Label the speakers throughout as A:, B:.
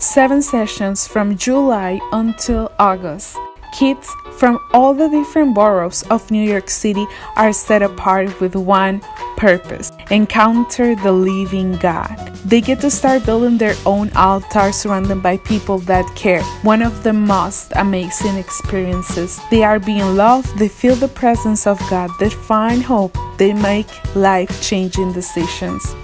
A: Seven sessions from July until August. Kids from all the different boroughs of New York City are set apart with one purpose encounter the living God. They get to start building their own altar surrounded by people that care. One of the most amazing experiences. They are being loved, they feel the presence of God, they find hope, they make life changing decisions.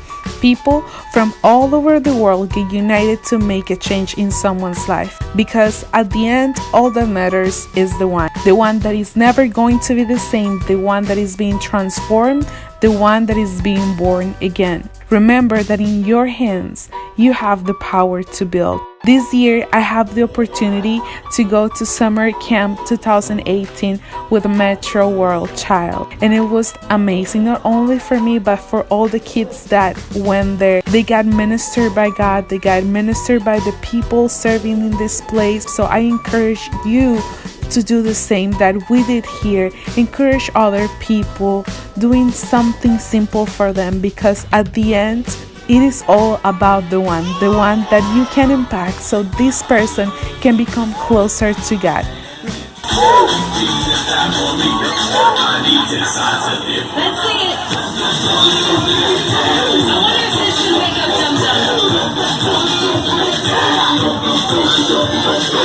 A: People from all over the world get united to make a change in someone's life because at the end, all that matters is the one. The one that is never going to be the same, the one that is being transformed, the one that is being born again. Remember that in your hands, you have the power to build. This year, I have the opportunity to go to Summer Camp 2018 with Metro World Child, and it was amazing not only for me but for all the kids that went there. They got ministered by God, they got ministered by the people serving in this place. So I encourage you to do the same that we did here. Encourage other people doing something simple for them because at the end, it is all about the one, the one that you can impact so this person can become closer to God.
B: Let's sing it.